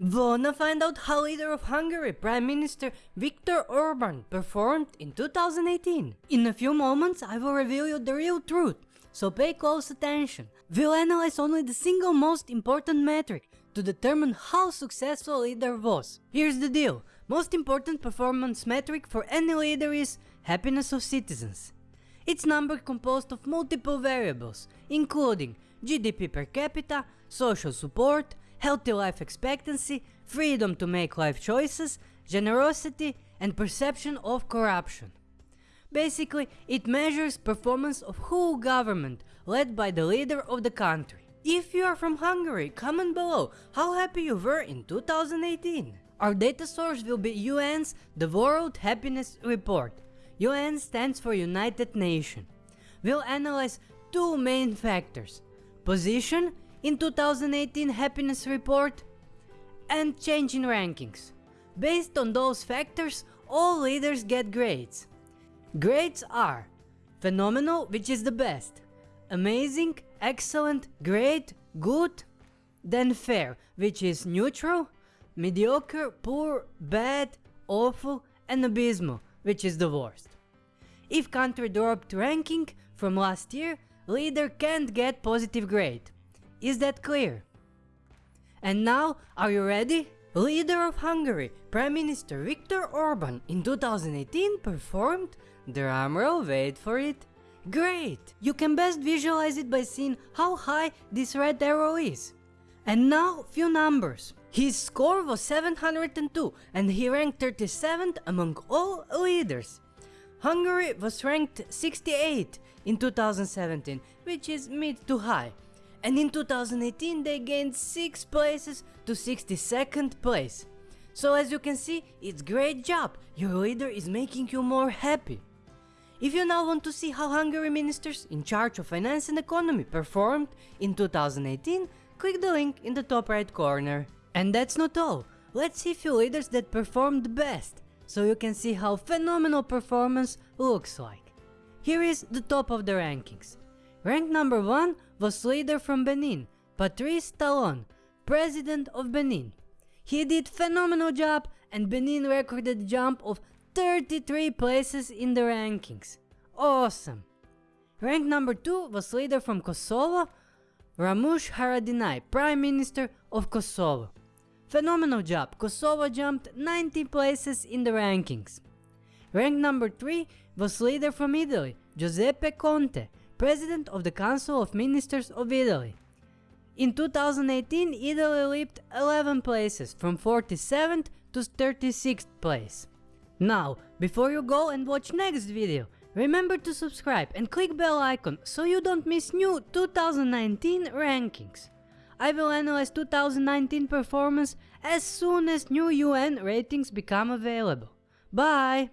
Wanna find out how leader of Hungary, Prime Minister Viktor Orban performed in 2018? In a few moments I will reveal you the real truth, so pay close attention. We'll analyze only the single most important metric to determine how successful leader was. Here's the deal, most important performance metric for any leader is happiness of citizens. It's number composed of multiple variables, including GDP per capita, social support, healthy life expectancy, freedom to make life choices, generosity and perception of corruption. Basically, it measures performance of whole government led by the leader of the country. If you are from Hungary, comment below how happy you were in 2018. Our data source will be UN's The World Happiness Report. UN stands for United Nations. We'll analyze two main factors, position in 2018 happiness report and change in rankings. Based on those factors, all leaders get grades. Grades are phenomenal, which is the best, amazing, excellent, great, good, then fair, which is neutral, mediocre, poor, bad, awful, and abysmal, which is the worst. If country dropped ranking from last year, leader can't get positive grade. Is that clear? And now, are you ready? Leader of Hungary, Prime Minister Viktor Orban in 2018 performed, drumroll wait for it, great! You can best visualize it by seeing how high this red arrow is. And now few numbers. His score was 702 and he ranked 37th among all leaders. Hungary was ranked 68 in 2017, which is mid to high and in 2018 they gained 6 places to 62nd place. So as you can see, it's great job, your leader is making you more happy. If you now want to see how Hungary ministers in charge of finance and economy performed in 2018, click the link in the top right corner. And that's not all, let's see few leaders that performed best, so you can see how phenomenal performance looks like. Here is the top of the rankings. Rank number 1 was leader from Benin, Patrice Talon, president of Benin. He did phenomenal job and Benin recorded a jump of 33 places in the rankings. Awesome! Rank number 2 was leader from Kosovo, Ramush Haradinaj, Prime Minister of Kosovo. Phenomenal job, Kosovo jumped 90 places in the rankings. Rank number 3 was leader from Italy, Giuseppe Conte, President of the Council of Ministers of Italy. In 2018, Italy leaped 11 places from 47th to 36th place. Now, before you go and watch next video, remember to subscribe and click bell icon so you don't miss new 2019 rankings. I will analyze 2019 performance as soon as new UN ratings become available. Bye!